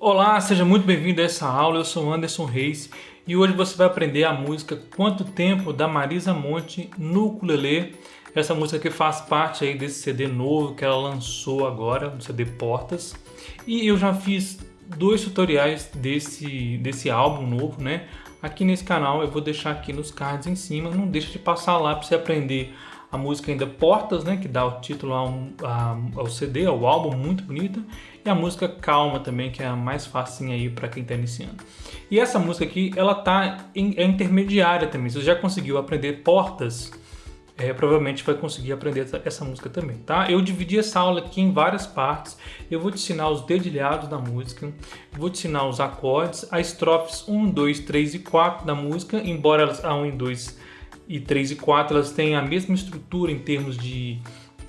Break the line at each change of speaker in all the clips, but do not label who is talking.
Olá, seja muito bem-vindo a essa aula. Eu sou Anderson Reis e hoje você vai aprender a música Quanto Tempo da Marisa Monte no ukulele. Essa música que faz parte aí desse CD novo que ela lançou agora, no CD Portas. E eu já fiz dois tutoriais desse, desse álbum novo, né? Aqui nesse canal eu vou deixar aqui nos cards em cima. Não deixa de passar lá para você aprender a música ainda Portas, né, que dá o título ao, ao CD, ao álbum, muito bonita, e a música Calma também, que é a mais facinha aí para quem está iniciando. E essa música aqui, ela tá em, é intermediária também, se você já conseguiu aprender Portas, é, provavelmente vai conseguir aprender essa, essa, música também, tá? Eu dividi essa aula aqui em várias partes, eu vou te ensinar os dedilhados da música, vou te ensinar os acordes, as estrofes 1, 2, 3 e 4 da música, embora elas, a 1 e 2 e 3 e 4 elas têm a mesma estrutura em termos de,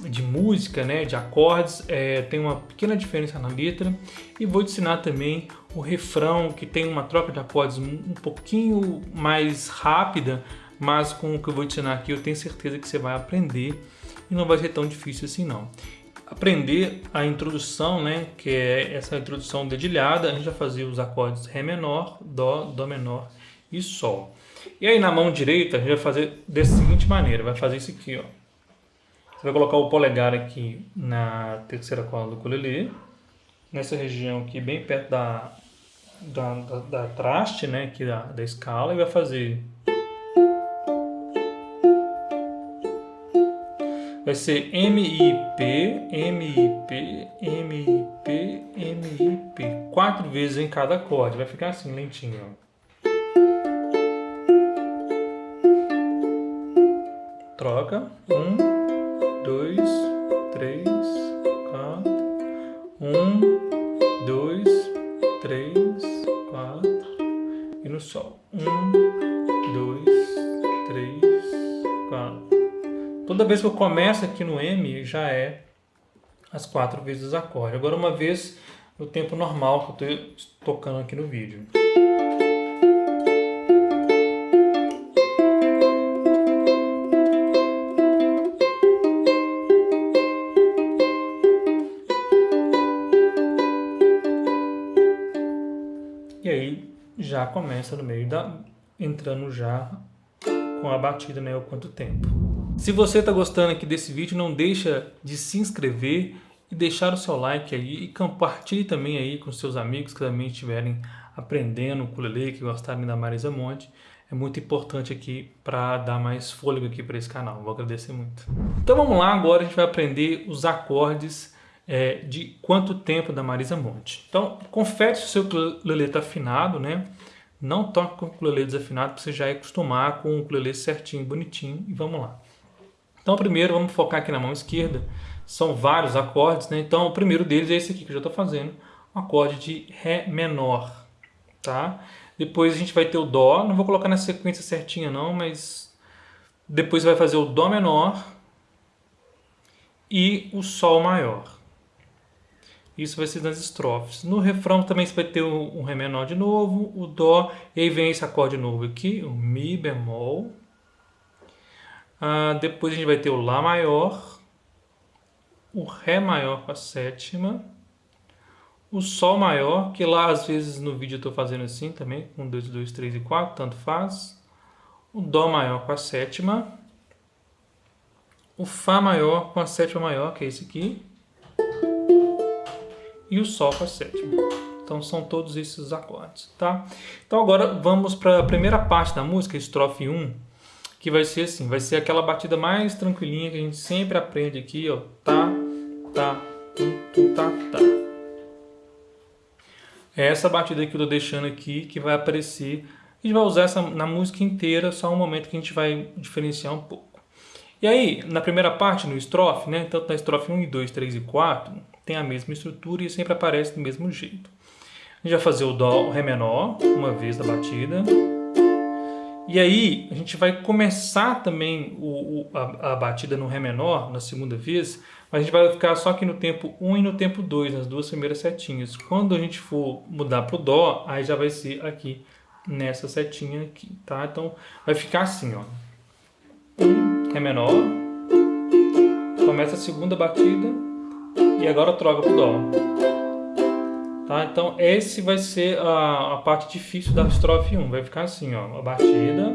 de música, né, de acordes, é, tem uma pequena diferença na letra e vou ensinar também o refrão que tem uma troca de acordes um pouquinho mais rápida, mas com o que eu vou ensinar aqui eu tenho certeza que você vai aprender e não vai ser tão difícil assim não. Aprender a introdução, né, que é essa introdução dedilhada, a gente vai fazer os acordes Ré menor, Dó, Dó menor e Sol. E aí na mão direita a gente vai fazer dessa seguinte maneira, vai fazer isso aqui, ó. Você vai colocar o polegar aqui na terceira corda do ukulele, nessa região aqui bem perto da, da, da, da traste, né, aqui da, da escala, e vai fazer... Vai ser M, I, P, M, I, P, M, I, P, M, I, P. Quatro vezes em cada acorde. Vai ficar assim, lentinho, ó. Troca. Um, dois, três, quatro. Um, dois, três, quatro. E no sol. Um, dois, três, quatro. Toda vez que eu começo aqui no M, já é as quatro vezes acorde. Agora uma vez no tempo normal que eu estou tocando aqui no vídeo. E aí já começa no meio da... entrando já com a batida, né, o quanto tempo. Se você está gostando aqui desse vídeo, não deixa de se inscrever e deixar o seu like aí e compartilhe também aí com seus amigos que também estiverem aprendendo o ukulele, que gostarem da Marisa Monte. É muito importante aqui para dar mais fôlego aqui para esse canal. Vou agradecer muito. Então vamos lá, agora a gente vai aprender os acordes é, de quanto tempo da Marisa Monte. Então, confere se o seu ukulele está afinado, né? Não toque com o ukulele desafinado para você já acostumar com o ukulele certinho, bonitinho. E vamos lá. Então, primeiro, vamos focar aqui na mão esquerda. São vários acordes, né? Então, o primeiro deles é esse aqui que eu já estou fazendo. Um acorde de Ré menor, tá? Depois a gente vai ter o Dó. Não vou colocar na sequência certinha não, mas... Depois vai fazer o Dó menor e o Sol maior. Isso vai ser nas estrofes. No refrão também você vai ter um Ré menor de novo, o Dó, e aí vem esse acorde novo aqui, o Mi bemol. Ah, depois a gente vai ter o Lá maior, o Ré maior com a sétima, o Sol maior, que lá às vezes no vídeo eu estou fazendo assim também, com 2, 2, 3 e 4, tanto faz. O Dó maior com a sétima, o Fá maior com a sétima maior, que é esse aqui, e o Sol com a sétima. Então são todos esses acordes, tá? Então agora vamos para a primeira parte da música, estrofe 1, que vai ser assim, vai ser aquela batida mais tranquilinha que a gente sempre aprende aqui, ó, tá, tá, tum, tá, tá. É essa batida que eu tô deixando aqui que vai aparecer, a gente vai usar essa na música inteira, só um momento que a gente vai diferenciar um pouco. E aí, na primeira parte, no estrofe, né, tanto na estrofe 1 e 2, 3 e 4, tem a mesma estrutura e sempre aparece do mesmo jeito. A gente vai fazer o Dó, o Ré menor, uma vez da batida. E aí a gente vai começar também o, o, a, a, batida no Ré menor na segunda vez, mas a gente vai ficar só aqui no tempo 1 e no tempo 2, nas duas primeiras setinhas. Quando a gente for mudar para o Dó, aí já vai ser aqui nessa setinha aqui, tá? Então vai ficar assim, ó. 1, Ré menor, começa a segunda batida, e agora troca pro Dó. Tá? Então, esse vai ser a, a parte difícil da estrofe 1. Vai ficar assim, ó, a batida,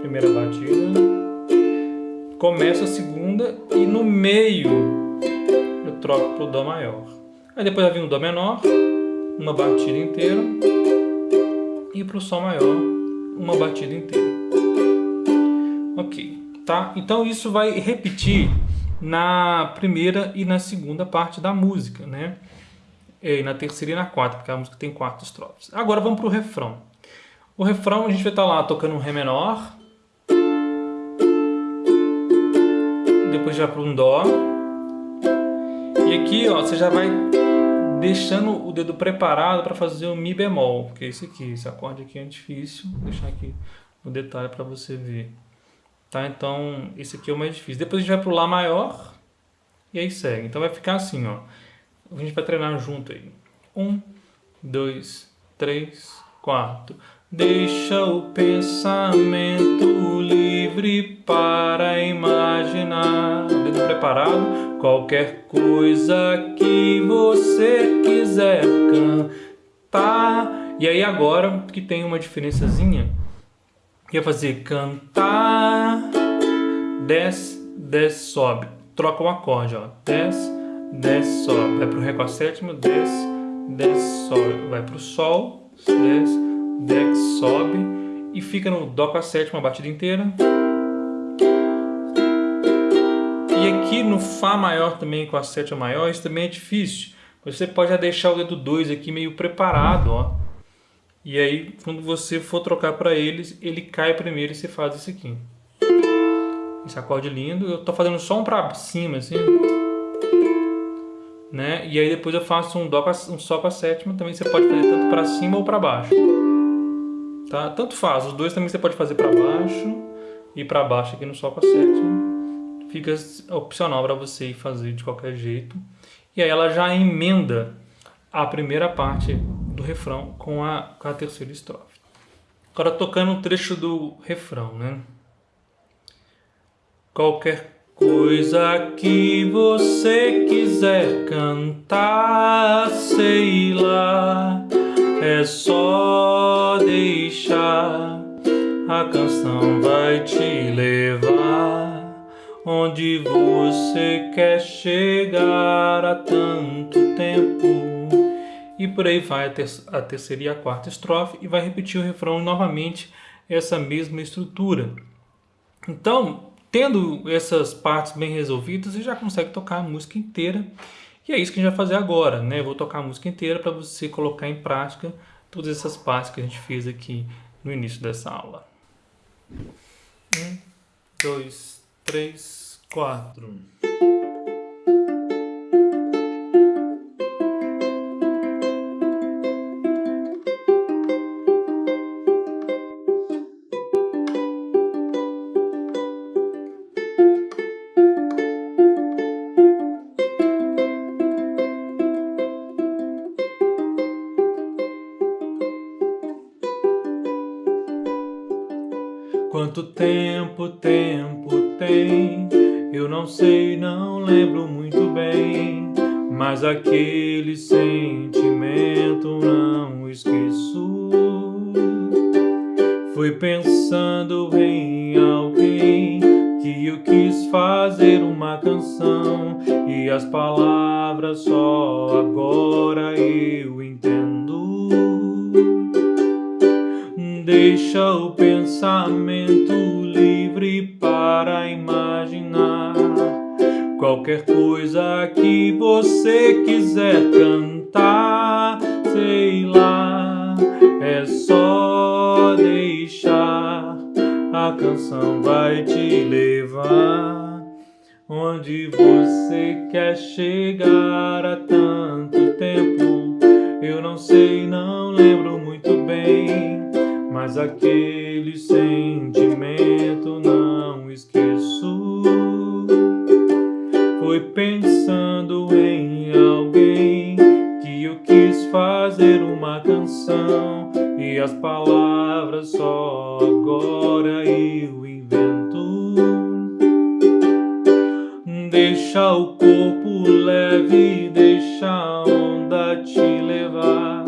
primeira batida, começa a segunda e no meio eu troco pro Dó maior. Aí depois vai vir o Dó menor, uma batida inteira, e pro Sol maior, uma batida inteira. Ok, tá? Então isso vai repetir na primeira e na segunda parte da música, né? E na terceira e na quarta, porque a música tem quatro estrofes. Agora vamos para o refrão. O refrão a gente vai estar lá tocando um Ré menor, depois já para um Dó, e aqui ó, você já vai deixando o dedo preparado para fazer o Mi bemol, porque esse aqui, esse acorde aqui é difícil, vou deixar aqui no detalhe para você ver. Tá? Então, esse aqui é o mais difícil. Depois a gente vai para o Lá maior e aí segue. Então vai ficar assim, ó. A gente vai treinar junto aí. Um, dois, três, quatro. Deixa o pensamento livre para imaginar. Dedo preparado. Qualquer coisa que você quiser cantar. E aí agora que tem uma diferençazinha, ia fazer cantar, desce, desce, sobe. Troca o acorde, ó. Desce, desce, sobe. Vai pro Ré com a sétima, desce, desce, sobe. Vai pro Sol, desce, desce, sobe. E fica no Dó com a sétima, a batida inteira. E aqui no Fá maior também, com a sétima maior, isso também é difícil. Você pode já deixar o dedo 2 aqui meio preparado, ó. E aí, quando você for trocar para eles, ele cai primeiro e você faz isso aqui. Esse acorde lindo. Eu tô fazendo só um para cima, assim né? E aí depois eu faço um dó um sol com a sétima, também você pode fazer tanto para cima ou para baixo. Tá? Tanto faz, os dois também você pode fazer para baixo e para baixo aqui no sol com a sétima. Fica opcional para você fazer de qualquer jeito. E aí ela já emenda a primeira parte do refrão com a, com a terceira estrofe. Agora tocando um trecho do refrão, né? Qualquer Coisa que você quiser cantar, sei lá, é só deixar. A canção vai te levar onde você quer chegar há tanto tempo. E por aí vai a, ter a terceira e a quarta estrofe e vai repetir o refrão novamente essa mesma estrutura. Então, Tendo essas partes bem resolvidas, você já consegue tocar a música inteira. E é isso que a gente vai fazer agora, né? Eu vou tocar a música inteira para você colocar em prática todas essas partes que a gente fez aqui no início dessa aula. Um, dois, três, quatro. Quanto tempo, tempo tem? Eu não sei, não lembro muito bem. Mas aquele sentimento não esqueço. Fui pensando em alguém que eu quis fazer uma canção e as palavras só agora eu entendo. Deixa o pensamento qualquer coisa que você quiser cantar, sei lá, é só deixar, a canção vai te levar onde você quer chegar há tanto tempo. Eu não sei, não lembro muito bem mas aquele sentimento não esqueço. Pensando em alguém que eu quis fazer uma canção e as palavras só agora eu invento. Deixa o corpo leve, deixa a onda te levar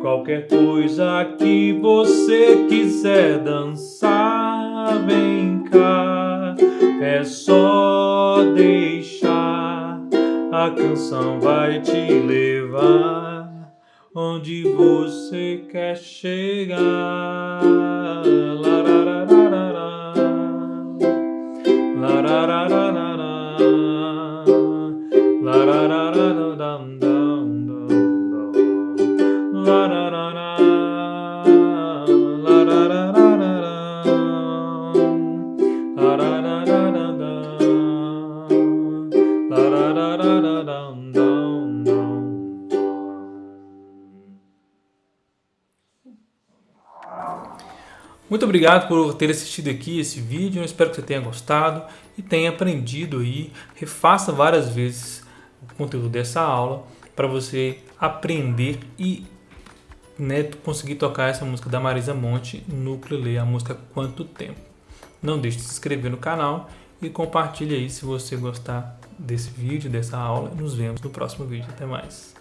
Qualquer coisa que você quiser dançar, vem cá. É só a canção vai te levar onde você quer chegar. Muito obrigado por ter assistido aqui esse vídeo, eu espero que você tenha gostado e tenha aprendido aí. Refaça várias vezes o conteúdo dessa aula para você aprender e né, conseguir tocar essa música da Marisa Monte no ukulele, a música Quanto Tempo. Não deixe de se inscrever no canal e compartilhe aí se você gostar desse vídeo, dessa aula. Nos vemos no próximo vídeo. Até mais.